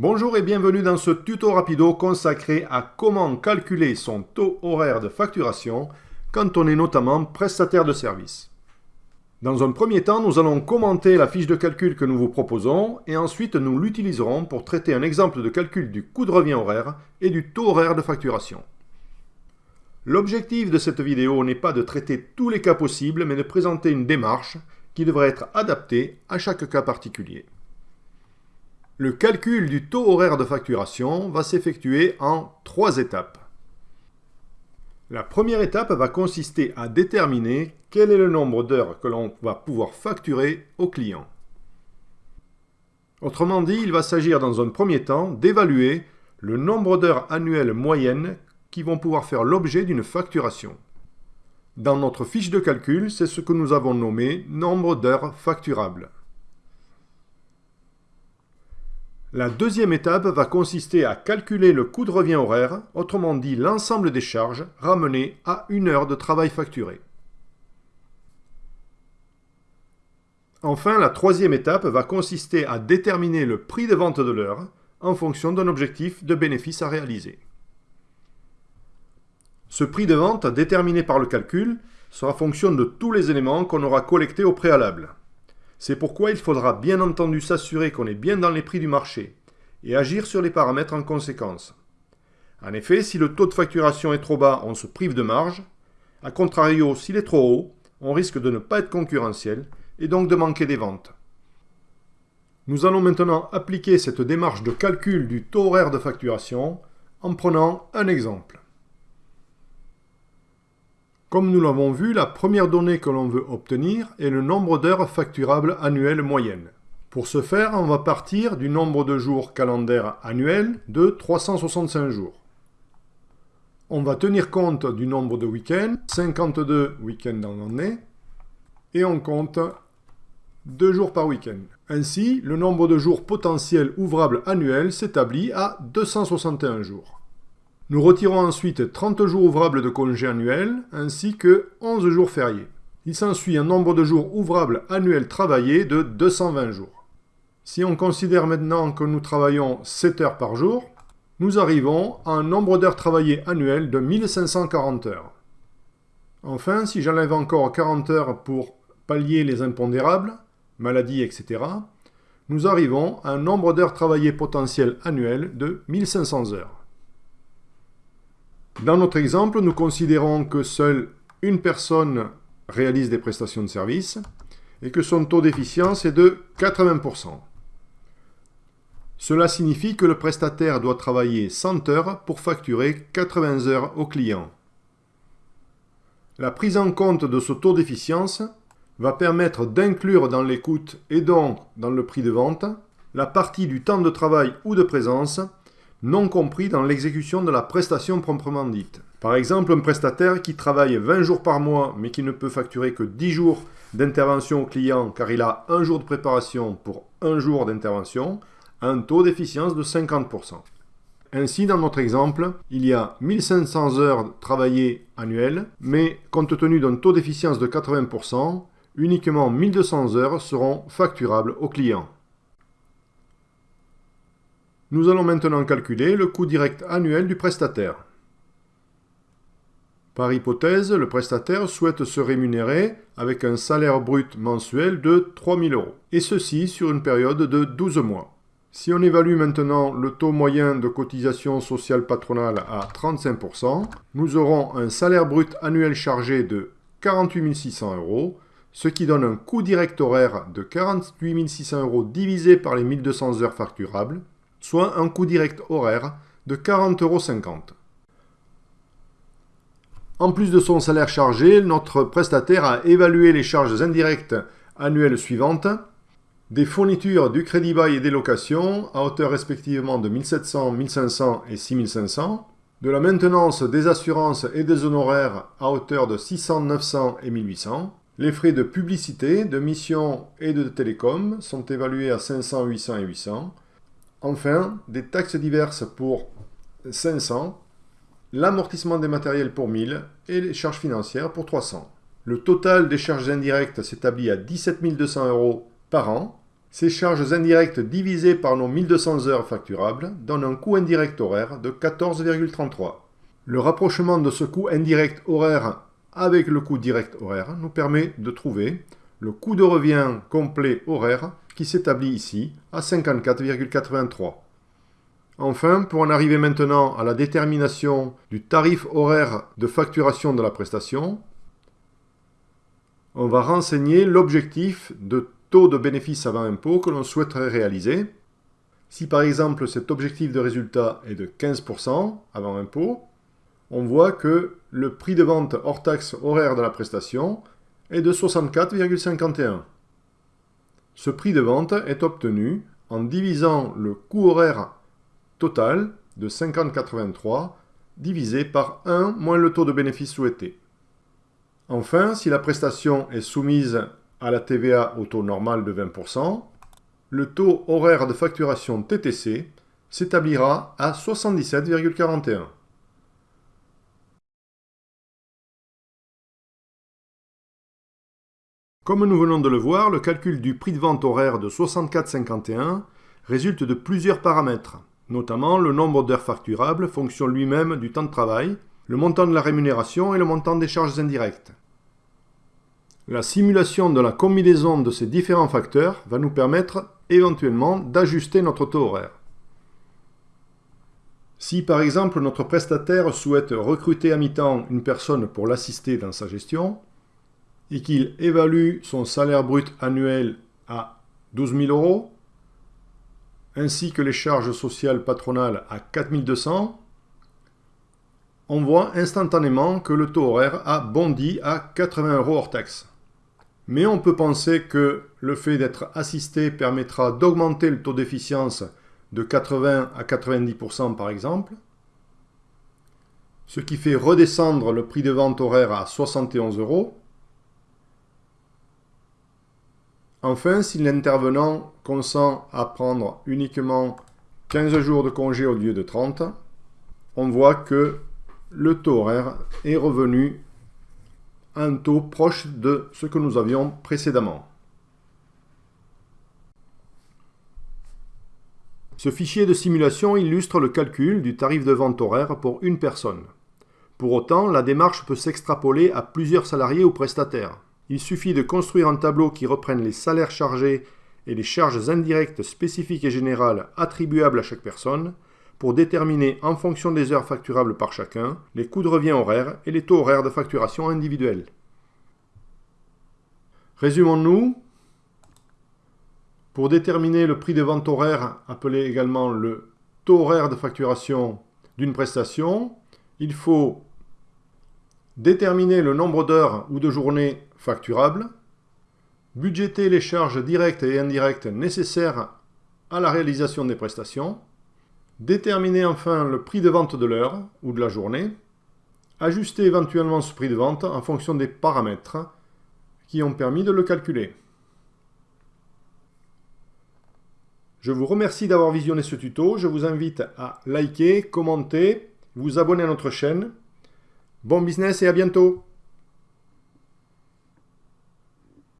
Bonjour et bienvenue dans ce tuto rapido consacré à comment calculer son taux horaire de facturation quand on est notamment prestataire de service. Dans un premier temps, nous allons commenter la fiche de calcul que nous vous proposons et ensuite nous l'utiliserons pour traiter un exemple de calcul du coût de revient horaire et du taux horaire de facturation. L'objectif de cette vidéo n'est pas de traiter tous les cas possibles, mais de présenter une démarche qui devrait être adaptée à chaque cas particulier. Le calcul du taux horaire de facturation va s'effectuer en trois étapes. La première étape va consister à déterminer quel est le nombre d'heures que l'on va pouvoir facturer au client. Autrement dit, il va s'agir dans un premier temps d'évaluer le nombre d'heures annuelles moyennes qui vont pouvoir faire l'objet d'une facturation. Dans notre fiche de calcul, c'est ce que nous avons nommé nombre d'heures facturables. La deuxième étape va consister à calculer le coût de revient horaire, autrement dit l'ensemble des charges ramenées à une heure de travail facturé. Enfin, la troisième étape va consister à déterminer le prix de vente de l'heure en fonction d'un objectif de bénéfice à réaliser. Ce prix de vente, déterminé par le calcul, sera fonction de tous les éléments qu'on aura collectés au préalable. C'est pourquoi il faudra bien entendu s'assurer qu'on est bien dans les prix du marché et agir sur les paramètres en conséquence. En effet, si le taux de facturation est trop bas, on se prive de marge. A contrario, s'il est trop haut, on risque de ne pas être concurrentiel et donc de manquer des ventes. Nous allons maintenant appliquer cette démarche de calcul du taux horaire de facturation en prenant un exemple. Comme nous l'avons vu, la première donnée que l'on veut obtenir est le nombre d'heures facturables annuelles moyennes. Pour ce faire, on va partir du nombre de jours calendaires annuels de 365 jours. On va tenir compte du nombre de week-ends, 52 week-ends dans l'année, et on compte 2 jours par week-end. Ainsi, le nombre de jours potentiels ouvrables annuels s'établit à 261 jours. Nous retirons ensuite 30 jours ouvrables de congés annuels ainsi que 11 jours fériés. Il s'ensuit un nombre de jours ouvrables annuels travaillés de 220 jours. Si on considère maintenant que nous travaillons 7 heures par jour, nous arrivons à un nombre d'heures travaillées annuelles de 1540 heures. Enfin, si j'enlève encore 40 heures pour pallier les impondérables, maladies, etc., nous arrivons à un nombre d'heures travaillées potentielles annuelles de 1500 heures. Dans notre exemple, nous considérons que seule une personne réalise des prestations de service et que son taux d'efficience est de 80%. Cela signifie que le prestataire doit travailler 100 heures pour facturer 80 heures au client. La prise en compte de ce taux d'efficience va permettre d'inclure dans les coûts et donc dans le prix de vente la partie du temps de travail ou de présence non compris dans l'exécution de la prestation proprement dite. Par exemple, un prestataire qui travaille 20 jours par mois mais qui ne peut facturer que 10 jours d'intervention au client car il a un jour de préparation pour un jour d'intervention a un taux d'efficience de 50%. Ainsi, dans notre exemple, il y a 1500 heures travaillées annuelles, mais compte tenu d'un taux d'efficience de 80%, uniquement 1200 heures seront facturables au client. Nous allons maintenant calculer le coût direct annuel du prestataire. Par hypothèse, le prestataire souhaite se rémunérer avec un salaire brut mensuel de 3 000 euros, et ceci sur une période de 12 mois. Si on évalue maintenant le taux moyen de cotisation sociale patronale à 35%, nous aurons un salaire brut annuel chargé de 48 600 euros, ce qui donne un coût direct horaire de 48 600 euros divisé par les 1200 heures facturables, soit un coût direct horaire de 40,50 euros. En plus de son salaire chargé, notre prestataire a évalué les charges indirectes annuelles suivantes, des fournitures, du crédit bail et des locations à hauteur respectivement de 1700, 1500 et 6500, de la maintenance des assurances et des honoraires à hauteur de 600, 900 et 1800, les frais de publicité, de mission et de télécom sont évalués à 500, 800 et 800, Enfin, des taxes diverses pour 500, l'amortissement des matériels pour 1000 et les charges financières pour 300. Le total des charges indirectes s'établit à 17 200 euros par an, Ces charges indirectes divisées par nos 1200 heures facturables donnent un coût indirect horaire de 14,33. Le rapprochement de ce coût indirect horaire avec le coût direct horaire nous permet de trouver le coût de revient complet horaire qui s'établit ici à 54,83. Enfin, pour en arriver maintenant à la détermination du tarif horaire de facturation de la prestation, on va renseigner l'objectif de taux de bénéfice avant impôt que l'on souhaiterait réaliser. Si par exemple cet objectif de résultat est de 15% avant impôt, on voit que le prix de vente hors taxe horaire de la prestation est de 64,51. Ce prix de vente est obtenu en divisant le coût horaire total de 50,83 divisé par 1 moins le taux de bénéfice souhaité. Enfin, si la prestation est soumise à la TVA au taux normal de 20%, le taux horaire de facturation TTC s'établira à 77,41. Comme nous venons de le voir, le calcul du prix de vente horaire de 64,51 résulte de plusieurs paramètres, notamment le nombre d'heures facturables, fonction lui-même du temps de travail, le montant de la rémunération et le montant des charges indirectes. La simulation de la combinaison de ces différents facteurs va nous permettre éventuellement d'ajuster notre taux horaire. Si par exemple notre prestataire souhaite recruter à mi-temps une personne pour l'assister dans sa gestion, et qu'il évalue son salaire brut annuel à 12 000 euros, ainsi que les charges sociales patronales à 4200, on voit instantanément que le taux horaire a bondi à 80 euros hors taxe. Mais on peut penser que le fait d'être assisté permettra d'augmenter le taux d'efficience de 80 à 90% par exemple, ce qui fait redescendre le prix de vente horaire à 71 euros. Enfin, si l'intervenant consent à prendre uniquement 15 jours de congé au lieu de 30, on voit que le taux horaire est revenu un taux proche de ce que nous avions précédemment. Ce fichier de simulation illustre le calcul du tarif de vente horaire pour une personne. Pour autant, la démarche peut s'extrapoler à plusieurs salariés ou prestataires. Il suffit de construire un tableau qui reprenne les salaires chargés et les charges indirectes spécifiques et générales attribuables à chaque personne pour déterminer en fonction des heures facturables par chacun les coûts de revient horaires et les taux horaires de facturation individuels. Résumons-nous. Pour déterminer le prix de vente horaire, appelé également le taux horaire de facturation d'une prestation, il faut déterminer le nombre d'heures ou de journées facturables, budgéter les charges directes et indirectes nécessaires à la réalisation des prestations, Déterminer enfin le prix de vente de l'heure ou de la journée. Ajuster éventuellement ce prix de vente en fonction des paramètres qui ont permis de le calculer. Je vous remercie d'avoir visionné ce tuto. Je vous invite à liker, commenter, vous abonner à notre chaîne. Bon business et à bientôt